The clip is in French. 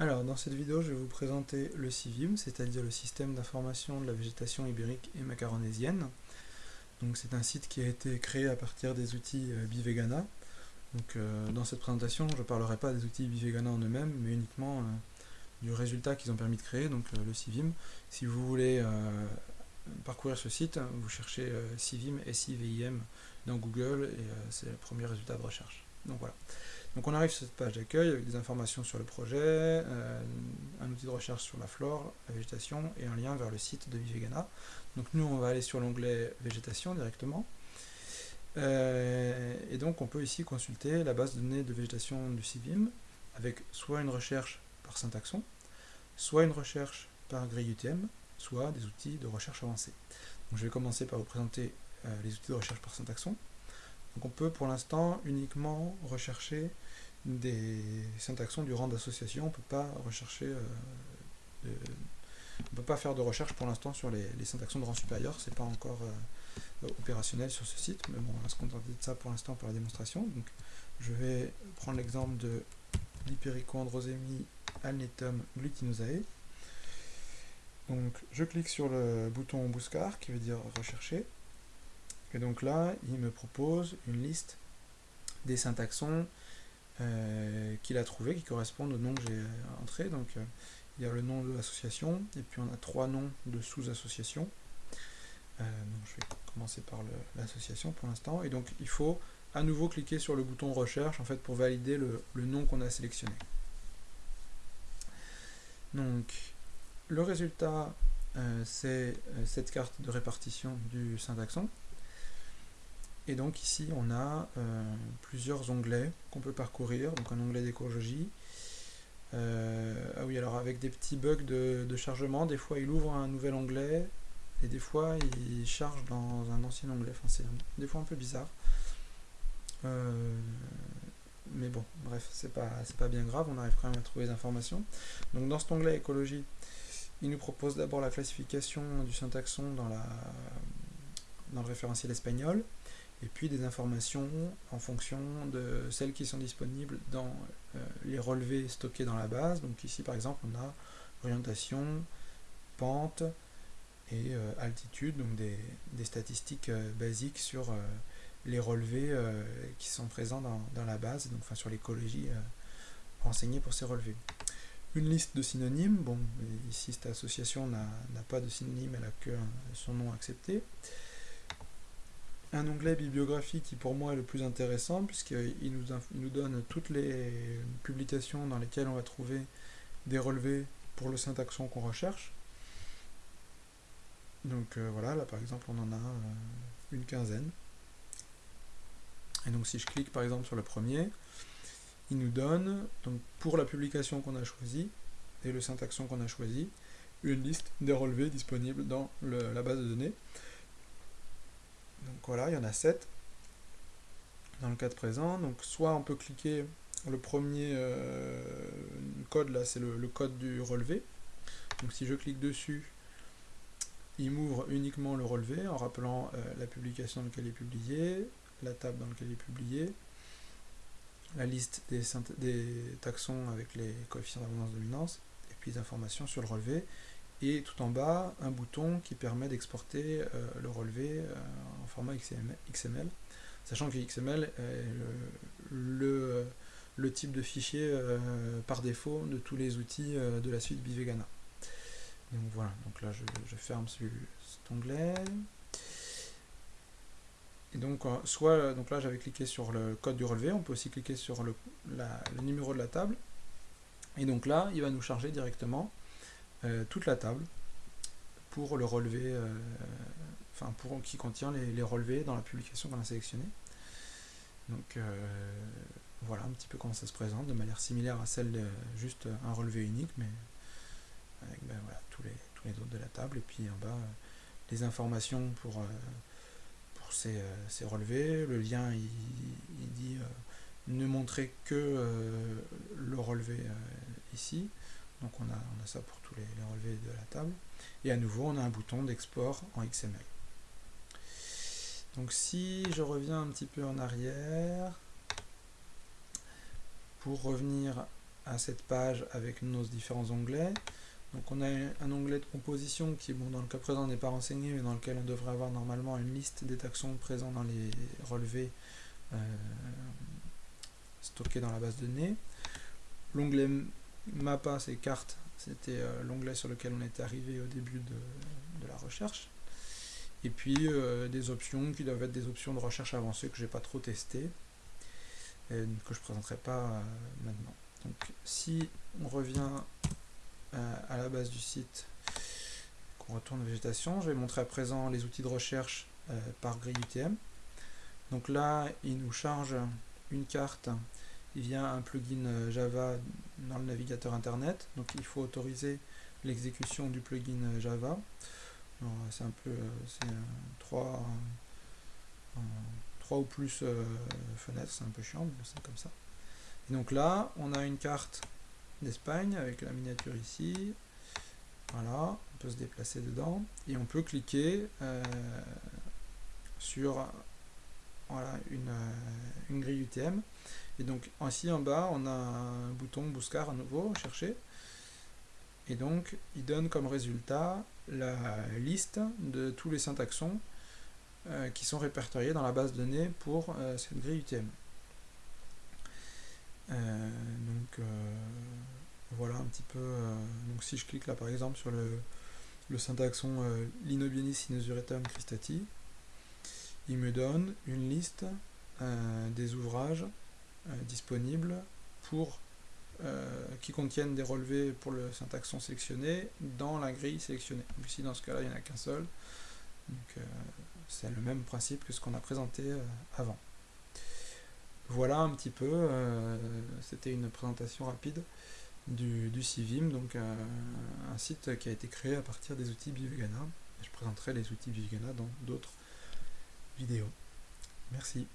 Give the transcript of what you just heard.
Alors, dans cette vidéo, je vais vous présenter le CIVIM, c'est-à-dire le système d'information de la végétation ibérique et macaronésienne. Donc, c'est un site qui a été créé à partir des outils euh, Bivegana. Donc, euh, dans cette présentation, je ne parlerai pas des outils Bivegana en eux-mêmes, mais uniquement euh, du résultat qu'ils ont permis de créer, donc le CIVIM. Si vous voulez parcourir ce site, vous cherchez CIVIM, S-I-V-I-M dans Google, et c'est le premier résultat de recherche. Donc voilà. Donc on arrive sur cette page d'accueil avec des informations sur le projet, euh, un outil de recherche sur la flore, la végétation et un lien vers le site de Vivegana. Donc nous on va aller sur l'onglet végétation directement. Euh, et donc on peut ici consulter la base de données de végétation du CIVIM avec soit une recherche par syntaxon, soit une recherche par grille UTM, soit des outils de recherche avancés. Donc je vais commencer par vous présenter euh, les outils de recherche par syntaxon. Donc on peut pour l'instant uniquement rechercher des syntaxons du rang d'association, on ne peut pas rechercher, euh, peut pas faire de recherche pour l'instant sur les, syntaxons de rang supérieur, c'est pas encore euh, opérationnel sur ce site, mais bon, on va se contenter de ça pour l'instant pour la démonstration. Donc je vais prendre l'exemple de l'Hypericondrosemi alnetum glutinosae. Donc je clique sur le bouton Bouscar qui veut dire rechercher. Et donc là, il me propose une liste des syntaxons euh, qu'il a trouvé qui correspondent au nom que j'ai entré. Donc euh, il y a le nom de l'association, et puis on a trois noms de sous-associations. Euh, je vais commencer par l'association pour l'instant. Et donc il faut à nouveau cliquer sur le bouton recherche en fait pour valider le nom qu'on a sélectionné. Donc le résultat c'est cette carte de répartition du syntaxon. Et donc ici on a euh, plusieurs onglets qu'on peut parcourir, donc un onglet d'écologie. Euh, ah oui, alors avec des petits bugs de, chargement, des fois il ouvre un nouvel onglet, et des fois il charge dans un ancien onglet, enfin c'est des fois un peu bizarre. Euh, mais bon, bref, c'est pas, pas bien grave, on arrive quand même à trouver les informations. Donc dans cet onglet écologie, il nous propose d'abord la classification du syntaxon dans, la, dans le référentiel espagnol et puis des informations en fonction de celles qui sont disponibles dans euh, les relevés stockés dans la base. Donc ici par exemple on a orientation, pente et euh, altitude, donc des, statistiques euh, basiques sur les relevés qui sont présents dans, la base, donc enfin sur l'écologie renseignée pour ces relevés. Une liste de synonymes, bon ici cette association n'a pas de synonyme, elle a que son nom accepté un onglet bibliographie qui pour moi est le plus intéressant puisqu'il nous, nous donne toutes les publications dans lesquelles on va trouver des relevés pour le syntaxon qu'on recherche. Donc euh, voilà, là par exemple on en a euh, une quinzaine. Et donc si je clique par exemple sur le premier, il nous donne, donc pour la publication qu'on a choisie et le syntaxon qu'on a choisi, une liste des relevés disponibles dans la base de données. Donc voilà, il y en a 7 dans le cas de présent. Donc soit on peut cliquer, le premier euh, code là, c'est le, code du relevé. Donc si je clique dessus, il m'ouvre uniquement le relevé en rappelant euh, la publication dans laquelle il est publié, la table dans laquelle il est publié, la liste des, des taxons avec les coefficients d'abondance-dominance, et puis des informations sur le relevé et tout en bas un bouton qui permet d'exporter euh, le relevé euh, en format XML, sachant que XML est le, le, type de fichier euh, par défaut de tous les outils de la suite Bivegana. Donc voilà, donc là je, ferme cet onglet. Et donc, soit, donc là j'avais cliqué sur le code du relevé, on peut aussi cliquer sur le, le numéro de la table. Et donc là, il va nous charger directement euh, toute la table pour le relevé, euh, enfin pour qui contient les, relevés dans la publication qu'on a sélectionnée. Donc euh, voilà un petit peu comment ça se présente, de manière similaire à celle de juste un relevé unique, mais avec ben, tous, les, tous les autres de la table, et puis en bas les informations pour, pour ces, ces, relevés. Le lien il, dit ne montrer que le relevé ici. Donc on a, on a ça pour tous les, relevés de la table. Et à nouveau, on a un bouton d'export en XML. Donc si je reviens un petit peu en arrière, pour revenir à cette page avec nos différents onglets. Donc on a un onglet de composition qui, dans le cas présent, n'est pas renseigné, mais dans lequel on devrait avoir normalement une liste des taxons présents dans les relevés euh, stockés dans la base de données. L'onglet MAPA, c'est cartes, c'était euh, l'onglet sur lequel on était arrivé au début de, la recherche. Et puis euh, des options qui doivent être des options de recherche avancées que je n'ai pas trop testées, et que je ne présenterai pas maintenant. Donc si on revient à la base du site, qu'on retourne végétation, je vais montrer à présent les outils de recherche euh, par grille UTM. Donc là, il nous charge une carte via un plugin euh, Java dans le navigateur internet. Donc il faut autoriser l'exécution du plugin euh, Java. C'est un peu c'est trois, trois ou plus fenêtres, c'est un peu chiant, mais c'est comme ça. Et donc là, on a une carte d'Espagne avec la miniature ici. Voilà, on peut se déplacer dedans et on peut cliquer euh, sur voilà, euh, une, grille UTM. Et donc ici en bas, on a un bouton Bouscar à nouveau, chercher. Et donc, il donne comme résultat la liste de tous les syntaxons euh, qui sont répertoriés dans la base de données pour cette grille UTM. Euh, donc euh, voilà un petit peu. Euh, donc si je clique là par exemple sur le, le syntaxon Linobienis sinusuretum cristati, il me donne une liste des ouvrages disponibles pour qui contiennent des relevés pour le syntaxon sélectionné dans la grille sélectionnée. Ici dans ce cas-là il n'y en a qu'un seul. Donc c'est le même principe que ce qu'on a présenté avant. Voilà un petit peu, euh, c'était une présentation rapide du, CIVIM, donc euh, un site qui a été créé à partir des outils Bivegana. Je présenterai les outils Bivegana dans d'autres vidéos. Merci.